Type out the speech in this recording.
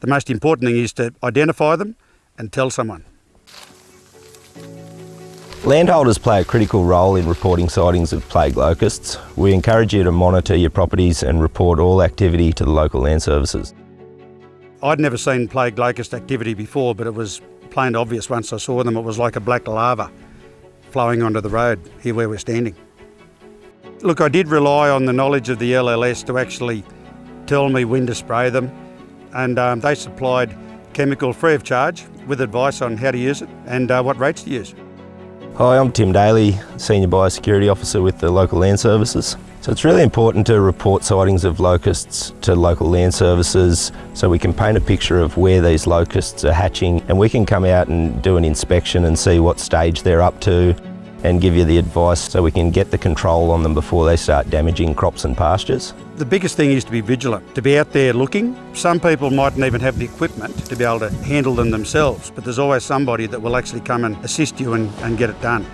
The most important thing is to identify them and tell someone. Landholders play a critical role in reporting sightings of plague locusts. We encourage you to monitor your properties and report all activity to the local land services. I'd never seen plague locust activity before, but it was plain obvious once I saw them. It was like a black lava flowing onto the road here where we're standing. Look, I did rely on the knowledge of the LLS to actually tell me when to spray them, and um, they supplied chemical free of charge with advice on how to use it and uh, what rates to use. Hi, I'm Tim Daly, Senior Biosecurity Officer with the local land services. So it's really important to report sightings of locusts to local land services so we can paint a picture of where these locusts are hatching and we can come out and do an inspection and see what stage they're up to and give you the advice so we can get the control on them before they start damaging crops and pastures. The biggest thing is to be vigilant, to be out there looking. Some people mightn't even have the equipment to be able to handle them themselves, but there's always somebody that will actually come and assist you and, and get it done.